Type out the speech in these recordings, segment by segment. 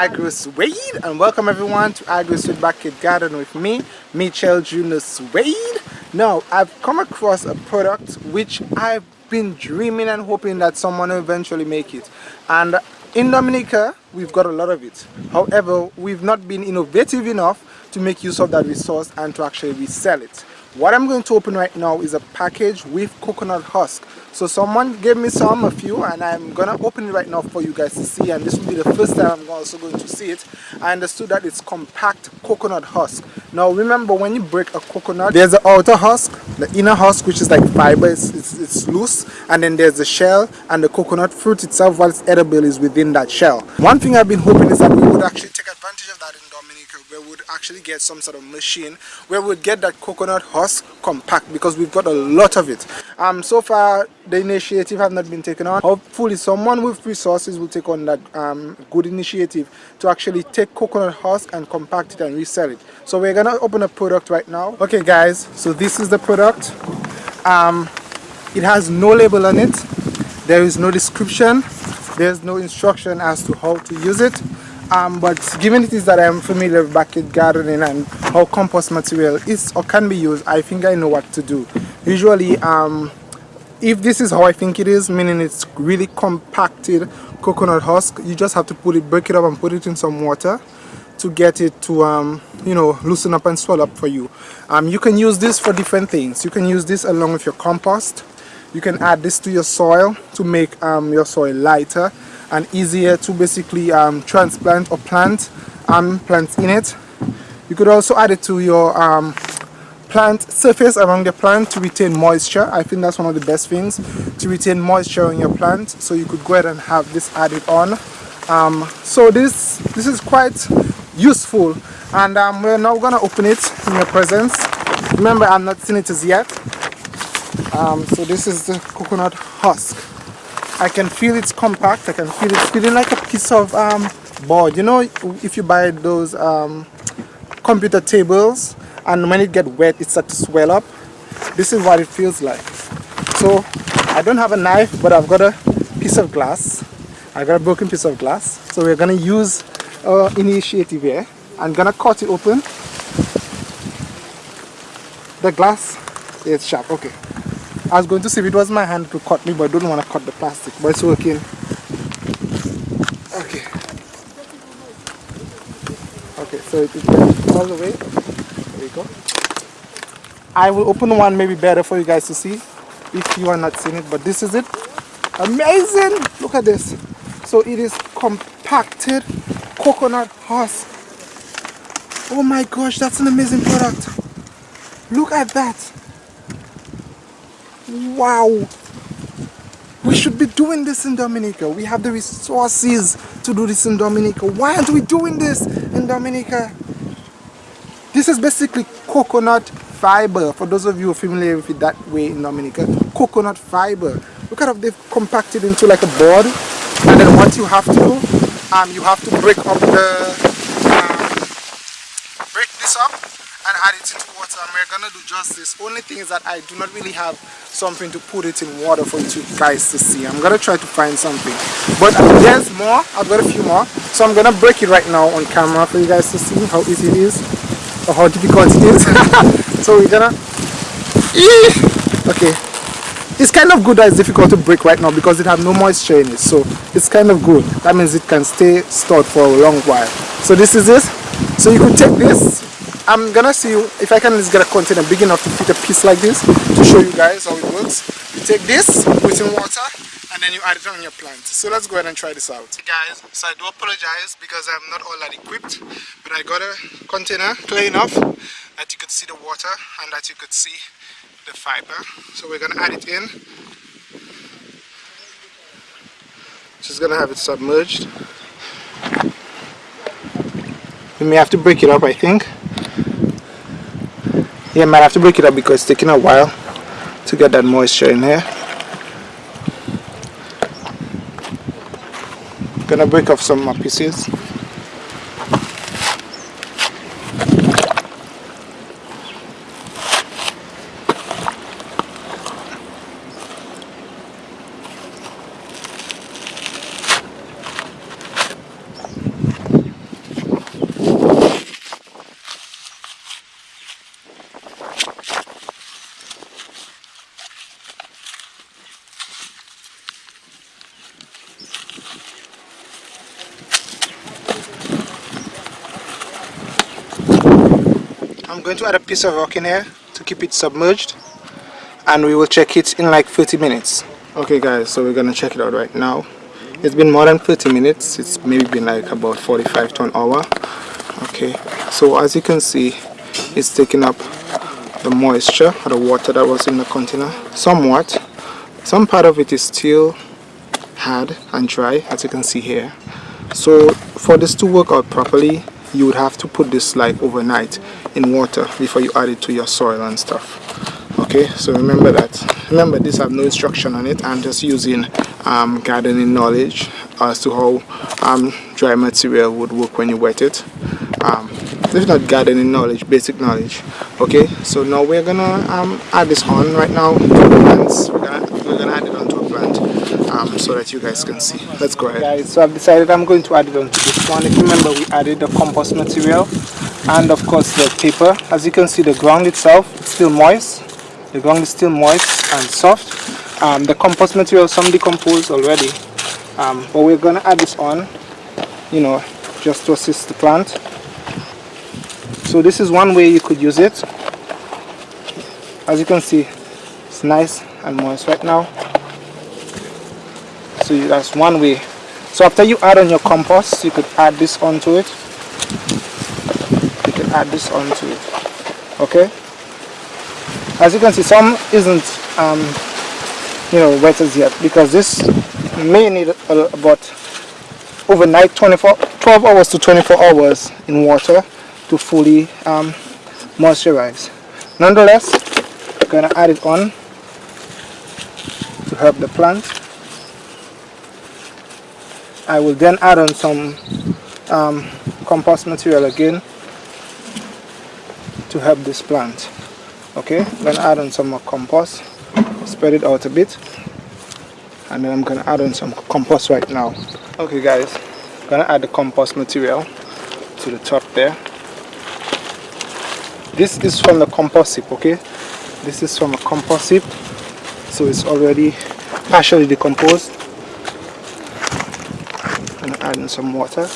Agro Suede and welcome everyone to Agro Suede Backyard Garden with me, Mitchell Junior Suede. Now, I've come across a product which I've been dreaming and hoping that someone will eventually make it. And in Dominica, we've got a lot of it. However, we've not been innovative enough to make use of that resource and to actually resell it. What I'm going to open right now is a package with coconut husk. So someone gave me some, a few, and I'm gonna open it right now for you guys to see. And this will be the first time I'm also going to see it. I understood that it's compact coconut husk. Now remember, when you break a coconut, there's the outer husk, the inner husk, which is like fiber, it's, it's, it's loose, and then there's the shell, and the coconut fruit itself, while it's edible, is within that shell. One thing I've been hoping is that we would actually take advantage of that in Dominica, where we would actually get some sort of machine where we would get that coconut husk compact because we've got a lot of it. Um, so far, the initiative have not been taken on. Hopefully someone with resources will take on that um, good initiative to actually take coconut husk and compact it and resell it. So we're gonna open a product right now. Okay guys, so this is the product. Um, it has no label on it. There is no description. There's no instruction as to how to use it. Um, but given it is that I'm familiar with backyard gardening and how compost material is or can be used, I think I know what to do. Usually, um, if this is how I think it is, meaning it's really compacted coconut husk, you just have to put it, break it up and put it in some water to get it to, um, you know, loosen up and swell up for you. Um, you can use this for different things. You can use this along with your compost. You can add this to your soil to make um, your soil lighter and easier to basically um, transplant or plant um, plants in it. You could also add it to your um, plant surface around the plant to retain moisture. I think that's one of the best things to retain moisture in your plant. So you could go ahead and have this added on. Um, so this this is quite useful. And um, we're now gonna open it in your presence. Remember i'm not seen it as yet. Um, so this is the coconut husk i can feel it's compact i can feel it's feeling like a piece of um, board. You know if you buy those um, computer tables and when it gets wet it starts to swell up. This is what it feels like. So I don't have a knife but I've got a piece of glass. I got a broken piece of glass. So we're gonna use our initiative here. I'm gonna cut it open. The glass is sharp okay I was going to see if it was my hand to cut me but I don't want to cut the plastic but it's working. Okay. Okay so it is all the way. There we go. I will open one maybe better for you guys to see if you are not seeing it but this is it. Amazing! Look at this. So it is compacted coconut husk. Oh my gosh that's an amazing product. Look at that wow we should be doing this in Dominica we have the resources to do this in Dominica why aren't we doing this in Dominica this is basically coconut fiber. For those of you familiar with it that way in Dominica, coconut fiber. Look at how they've compacted into like a board. And then what you have to do, um, you have to break up the, add it into water. And we're gonna do just this. Only thing is that I do not really have something to put it in water for you guys to see. I'm gonna try to find something. But there's more. I've got a few more. So I'm gonna break it right now on camera for you guys to see how easy it is or how difficult it is so we're gonna okay it's kind of good that it's difficult to break right now because it has no moisture in it so it's kind of good that means it can stay stored for a long while so this is it so you could take this I'm gonna see if I can just get a container big enough to fit a piece like this to show you guys how it works. You take this put in water and then you add it on your plant. So let's go ahead and try this out. Guys so i do apologize because i'm not all that equipped but i got a container clear enough that you could see the water and that you could see the fiber. So we're gonna add it in. Just gonna have it submerged. We may have to break it up i think yeah might have to break it up because it's taking a while to get that moisture in here. Gonna break off some pieces I'm going to add a piece of rock in here to keep it submerged and we will check it in like 30 minutes. Okay guys so we're gonna check it out right now. It's been more than 30 minutes. It's maybe been like about 45 to an hour. Okay so as you can see it's taking up the moisture or the water that was in the container somewhat. Some part of it is still hard and dry as you can see here. So for this to work out properly you would have to put this like overnight in water before you add it to your soil and stuff. Okay so remember that. Remember this have no instruction on it. I'm just using um, gardening knowledge as to how um, dry material would work when you wet it. Um, this is not gardening knowledge basic knowledge. Okay so now we're gonna um, add this on right now. Plants we're gonna, we're gonna add it onto a plant um, so that you guys can see. Let's go ahead. Guys so I've decided I'm going to add them to this one. If you remember we added the compost material and of course the paper. As you can see the ground itself it's still moist. The ground is still moist and soft. Um, the compost material some decomposed already. Um, but we're gonna add this on you know just to assist the plant. So this is one way you could use it. As you can see it's nice and moist right now so that's one way. So after you add on your compost you could add this onto it. You can add this onto it. Okay? As you can see some isn't um, you know wet as yet because this may need about overnight 24 12 hours to 24 hours in water to fully um, moisturize. Nonetheless I'm gonna add it on to help the plant I will then add on some um, compost material again to help this plant. Okay gonna add on some more compost spread it out a bit and then I'm gonna add on some compost right now. Okay guys I'm gonna add the compost material to the top there. This is from the compost heap okay? This is from a compost heap so it's already partially decomposed and adding some water.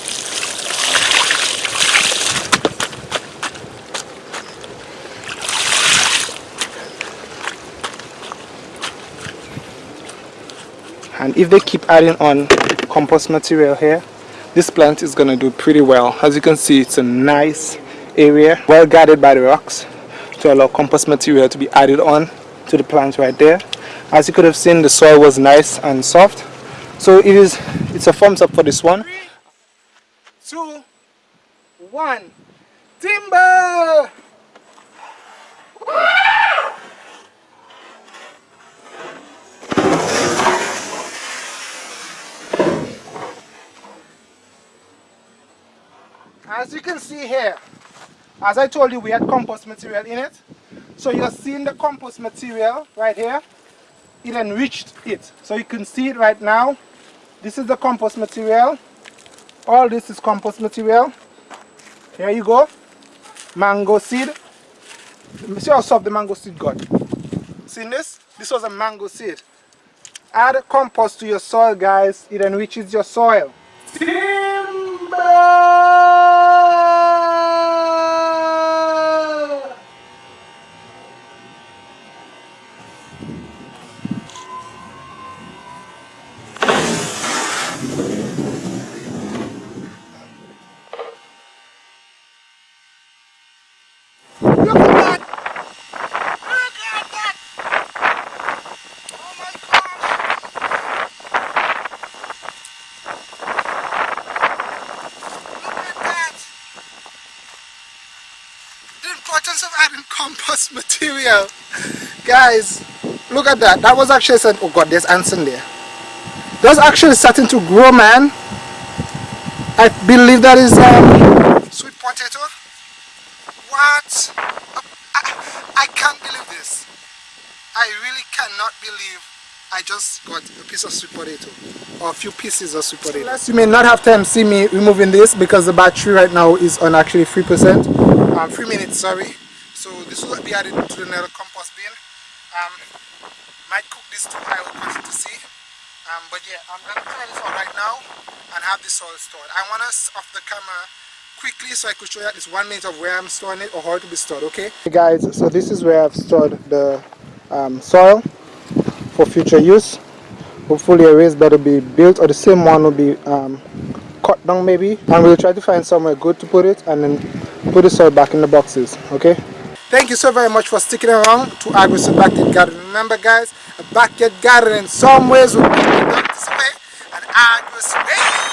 And if they keep adding on compost material here this plant is going to do pretty well. As you can see it's a nice area well guarded by the rocks to allow compost material to be added on to the plant right there. As you could have seen the soil was nice and soft so it is it's a thumbs up for this one. Three, two one. Timber as you can see here as I told you we had compost material in it. So you're seeing the compost material right here. It enriched it. So you can see it right now this is the compost material. All this is compost material. Here you go. Mango seed. See how soft the mango seed got? See this? This was a mango seed. Add compost to your soil guys. It enriches your soil? Importance of compost material. Guys look at that. That was actually said oh god there's ants in there that's actually starting to grow man. I believe that is um, sweet potato. What? I, I can't believe this. I really cannot believe I just got a piece of sweet potato or a few pieces of sweet potato. Unless you may not have time to see me removing this because the battery right now is on actually 3% um, three minutes sorry so this will be added to the another compost bin um, might cook this too I will to see um, but yeah I'm gonna try this out right now and have this all stored I want us off the camera quickly so I could show you at least one minute of where I'm storing it or how it will be stored, okay? Hey guys, so this is where I've stored the um, soil for future use. Hopefully a raised bed will be built or the same one will be um, cut down maybe and we'll try to find somewhere good to put it and then put the soil back in the boxes, okay? Thank you so very much for sticking around to Agrisud Backyard Garden. Remember guys, a backyard garden in some ways will be this way and Agrisud